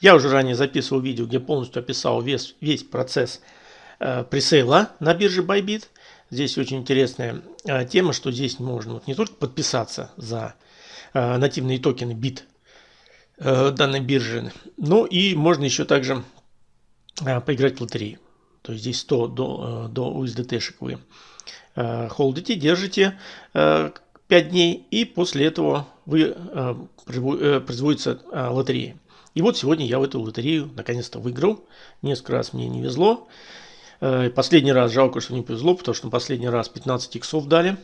Я уже ранее записывал видео, где полностью описал весь, весь процесс э, пресейла на бирже Bybit. Здесь очень интересная э, тема, что здесь можно вот не только подписаться за э, нативные токены BIT э, данной биржи, но и можно еще также э, поиграть в лотерею. То есть здесь 100 до, э, до USDT-шек вы э, холдите, держите э, 5 дней, и после этого вы, э, э производится э, лотерея. И вот сегодня я в эту лотерею наконец-то выиграл. Несколько раз мне не везло. Э, последний раз жалко, что не повезло, потому что последний раз 15 иксов дали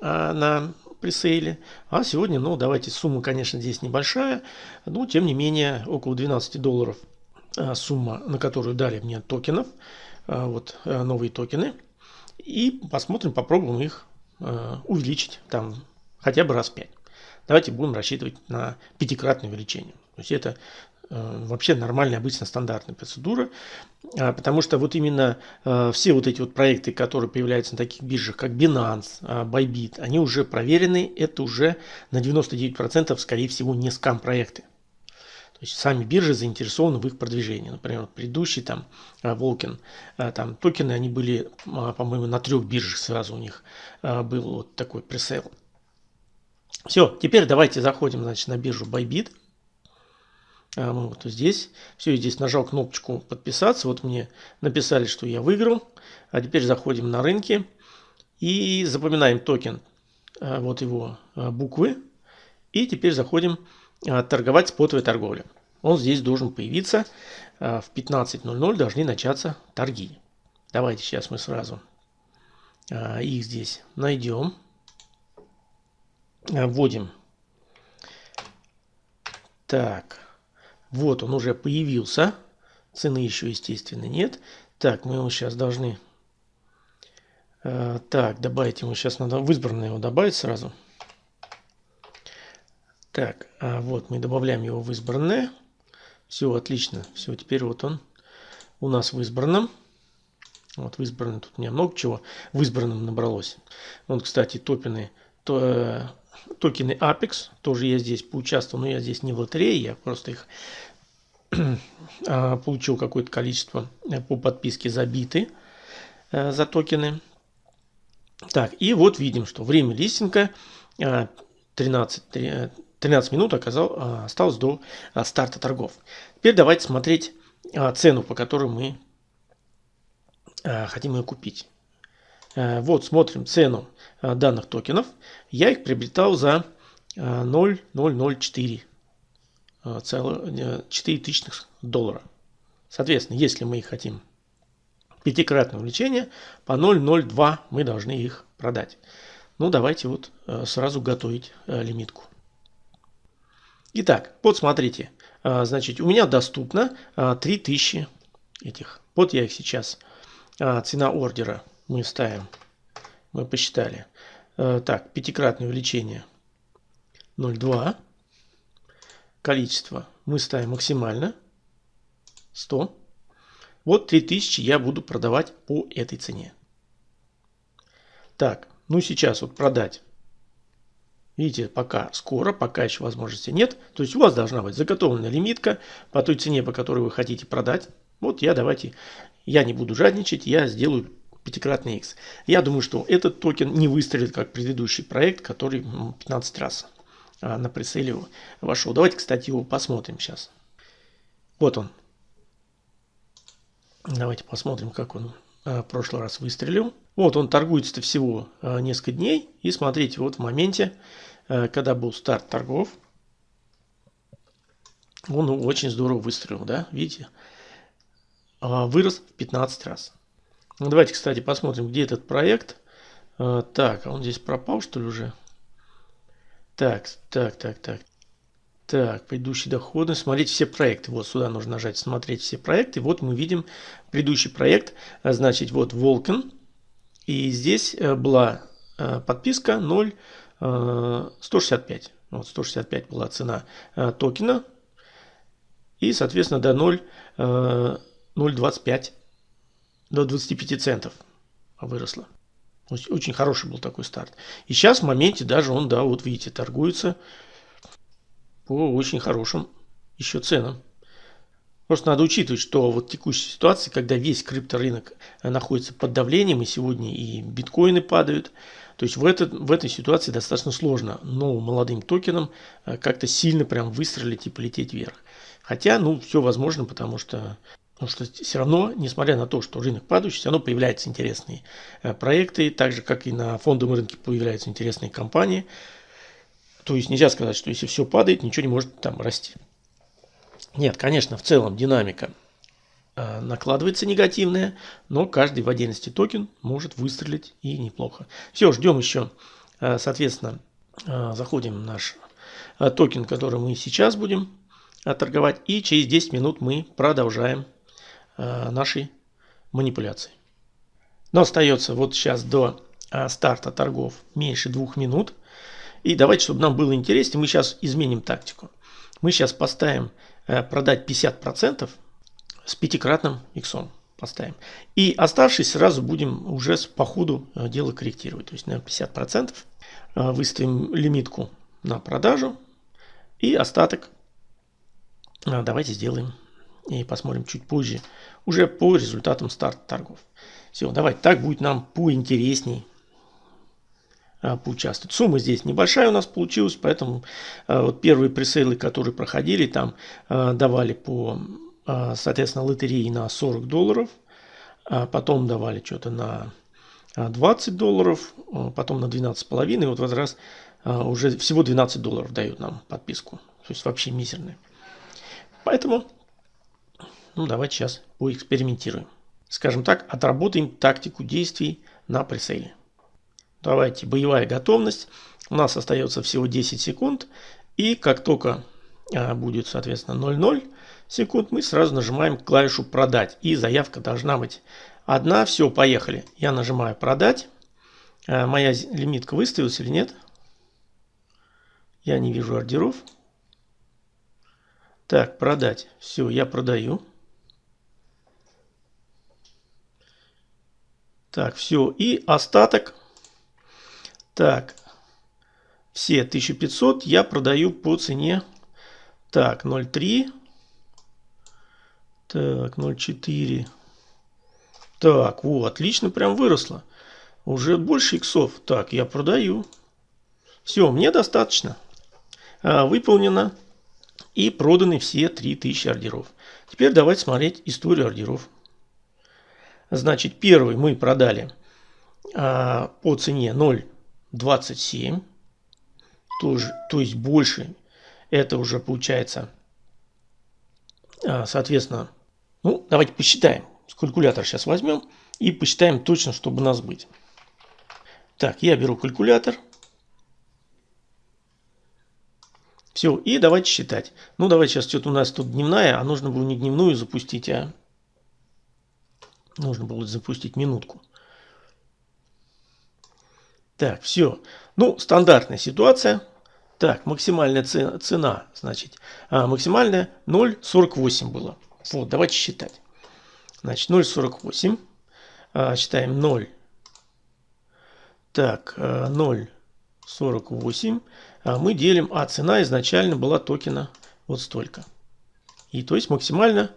э, на пресейле. А сегодня, ну, давайте, сумма, конечно, здесь небольшая, но, тем не менее, около 12 долларов э, сумма, на которую дали мне токенов, вот новые токены. И посмотрим, попробуем их увеличить там хотя бы раз 5. Давайте будем рассчитывать на пятикратное увеличение. То есть это вообще нормальная, обычно стандартная процедура, а, потому что вот именно э, все вот эти вот проекты, которые появляются на таких биржах, как Binance, а, Bybit, они уже проверены, это уже на 99% скорее всего не скам проекты. То есть сами биржи заинтересованы в их продвижении. Например, предыдущий там Волкин, э, там токены, они были, а, по-моему, на трех биржах сразу у них был вот такой пресейл. Все, теперь давайте заходим, значит, на биржу Bybit. А, ну, вот здесь. Все, здесь нажал кнопочку подписаться. Вот мне написали, что я выиграл. А теперь заходим на рынки и запоминаем токен. А, вот его а, буквы. И теперь заходим торговать спотовой торговля. Он здесь должен появиться. В 15.00 должны начаться торги. Давайте сейчас мы сразу их здесь найдем. Вводим. Так. Вот он уже появился. Цены еще, естественно, нет. Так, мы его сейчас должны... Э, так, добавить ему сейчас надо в избранное его добавить сразу. Так, а вот мы добавляем его в избранное. Все, отлично. Все, теперь вот он у нас в избранном. Вот в избранном тут у меня много чего в избранном набралось. Вот, кстати, топины, то, э, токены Apex, тоже я здесь поучаствовал, но я здесь не в лотерее, я просто их а, получил какое-то количество э, по подписке забиты э, за токены. Так, и вот видим, что время листинга 13, э, 13 минут оказал, осталось до старта торгов. Теперь давайте смотреть цену, по которой мы хотим ее купить. Вот смотрим цену данных токенов. Я их приобретал за 0,004 4 тысячных доллара. Соответственно, если мы их хотим пятикратное увеличение, по 0,02 мы должны их продать. Ну, давайте вот э, сразу готовить э, лимитку. Итак, вот смотрите. Э, значит, у меня доступно 3000 этих. Вот я их сейчас. Цена ордера мы ставим. Мы посчитали. Так, пятикратное увеличение 0,2 количество мы ставим максимально 100. Вот 3000 я буду продавать по этой цене. Так, ну сейчас вот продать. Видите, пока скоро, пока еще возможности нет. То есть у вас должна быть заготовленная лимитка по той цене, по которой вы хотите продать. Вот я давайте, я не буду жадничать, я сделаю пятикратный X. Я думаю, что этот токен не выстрелит, как предыдущий проект, который 15 раз а, на прицеле вошел. Давайте, кстати, его посмотрим сейчас. Вот он. Давайте посмотрим, как он а, в прошлый раз выстрелил. Вот он торгуется всего а, несколько дней. И смотрите, вот в моменте, когда был старт торгов, он очень здорово выстрелил, да, видите? Вырос в 15 раз. Ну, давайте, кстати, посмотрим, где этот проект. Так, а он здесь пропал, что ли, уже? Так, так, так, так. Так, предыдущие доходы. Смотреть все проекты. Вот сюда нужно нажать «Смотреть все проекты». Вот мы видим предыдущий проект. А, значит, вот Волкен. И здесь э, была э, подписка 0, 165. Э, вот 165 была цена токена. И, соответственно, до 0, 0,25, до 25 центов выросла. Очень хороший был такой старт. И сейчас в моменте даже он, да, вот видите, торгуется по очень хорошим еще ценам. Просто надо учитывать, что вот текущая ситуация, когда весь крипторынок находится под давлением, и сегодня и биткоины падают, то есть в, этот, в этой ситуации достаточно сложно новым молодым токенам э, как-то сильно прям выстрелить и полететь вверх. Хотя, ну, все возможно, потому что, потому что все равно, несмотря на то, что рынок падающий, все равно появляются интересные э, проекты, так же, как и на фондовом рынке появляются интересные компании. То есть нельзя сказать, что если все падает, ничего не может там расти. Нет, конечно, в целом динамика э, накладывается негативная, но каждый в отдельности токен может выстрелить и неплохо. Все, ждем еще, э, соответственно, заходим в наш токен, который мы сейчас будем торговать, и через 10 минут мы продолжаем наши манипуляции. Но остается вот сейчас до старта торгов меньше двух минут. И давайте, чтобы нам было интереснее, мы сейчас изменим тактику. Мы сейчас поставим Э, продать 50% с пятикратным иксом поставим. И оставшись сразу будем уже по ходу э, дела корректировать. То есть на 50% э, выставим лимитку на продажу и остаток давайте сделаем и посмотрим чуть позже уже по результатам старта торгов. Все, давайте так будет нам поинтересней а, поучаствовать. Сумма здесь небольшая у нас получилась, поэтому а, вот первые пресейлы, которые проходили, там а, давали по, соответственно, лотереи на 40 долларов, потом давали что-то на 20 долларов, потом на 12,5, и вот в этот раз уже всего 12 долларов дают нам подписку, то есть вообще мизерная. Поэтому, ну давайте сейчас поэкспериментируем. Скажем так, отработаем тактику действий на пресейле. Давайте, боевая готовность. У нас остается всего 10 секунд. И как только а, будет, соответственно, 0,0 секунд, мы сразу нажимаем клавишу «Продать». И заявка должна быть одна. Все, поехали. Я нажимаю «Продать». А, моя лимитка выставилась или нет? Я не вижу ордеров. Так, продать. Все, я продаю. Так, все. И остаток так, все 1500 я продаю по цене, так, 0,3, так, 0,4, так, вот, отлично, прям выросло. Уже больше иксов. Так, я продаю. Все, мне достаточно. А, выполнено и проданы все 3000 ордеров. Теперь давайте смотреть историю ордеров. Значит, первый мы продали а, по цене 0. 27, тоже, то есть больше. Это уже получается, а, соответственно, ну, давайте посчитаем. Калькулятор сейчас возьмем и посчитаем точно, чтобы нас быть. Так, я беру калькулятор. Все, и давайте считать. Ну, давайте сейчас что-то у нас тут дневная, а нужно было не дневную запустить, а нужно было запустить минутку. Так, все. Ну, стандартная ситуация. Так, максимальная цена, цена значит, а, максимальная 0,48 было. Вот, давайте считать. Значит, 0,48. А, считаем 0. Так, 0,48. А, мы делим, а цена изначально была токена вот столько. И то есть максимально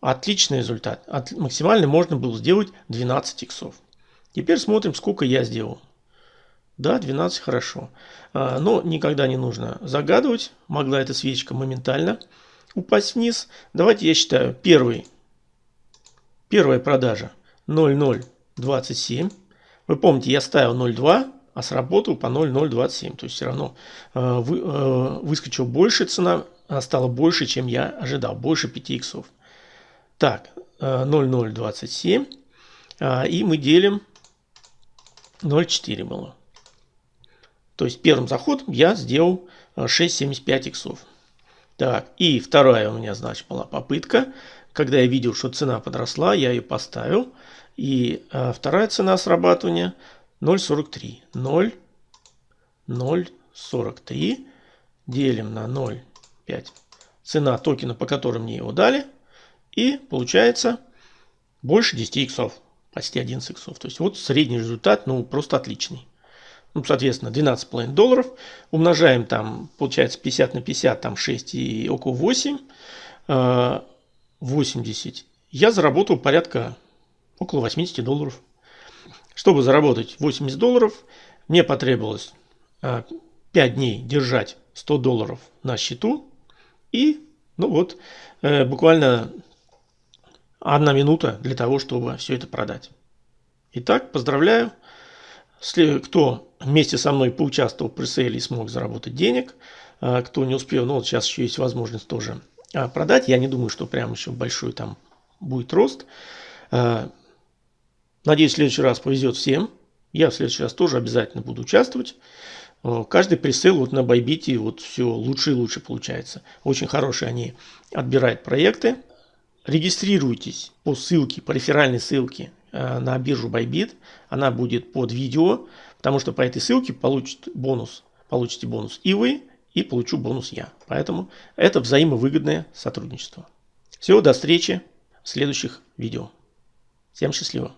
отличный результат. От, максимально можно было сделать 12 иксов. Теперь смотрим, сколько я сделал. Да, 12 хорошо. А, но никогда не нужно загадывать. Могла эта свечка моментально упасть вниз. Давайте я считаю. Первый, первая продажа 0,027. Вы помните, я ставил 0,2, а сработал по 0,027. То есть все равно а, вы, а, выскочил больше цена, стала больше, чем я ожидал. Больше 5 иксов. Так, 0,027. И мы делим 0,4 было. То есть первым заходом я сделал 6,75 э, иксов. Так, и вторая у меня, значит, была попытка. Когда я видел, что цена подросла, я ее поставил. И а, вторая цена срабатывания 0,43. 0,043 делим на 0,5. Цена токена, по которой мне его дали. И получается больше 10 иксов. Почти 11 иксов. То есть вот средний результат, ну просто отличный ну, соответственно, 12,5 долларов. Умножаем там, получается, 50 на 50, там 6 и около 8. 80, я заработал порядка около 80 долларов. Чтобы заработать 80 долларов, мне потребовалось 5 а, дней держать 100 долларов на счету. И, ну вот, э, буквально одна минута для того, чтобы все это продать. Итак, поздравляю. Кто вместе со мной поучаствовал в пресейле и смог заработать денег, а, кто не успел, ну вот сейчас еще есть возможность тоже а, продать. Я не думаю, что прям еще большой там будет рост. А, надеюсь, в следующий раз повезет всем. Я в следующий раз тоже обязательно буду участвовать. Каждый пресейл вот на Байбите вот все лучше и лучше получается. Очень хорошие они отбирают проекты. Регистрируйтесь по ссылке, по реферальной ссылке Э, на биржу Bybit. Она будет под видео, потому что по этой ссылке получит бонус, получите бонус и вы, и получу бонус я. Поэтому это взаимовыгодное сотрудничество. Всего до встречи в следующих видео. Всем счастливо!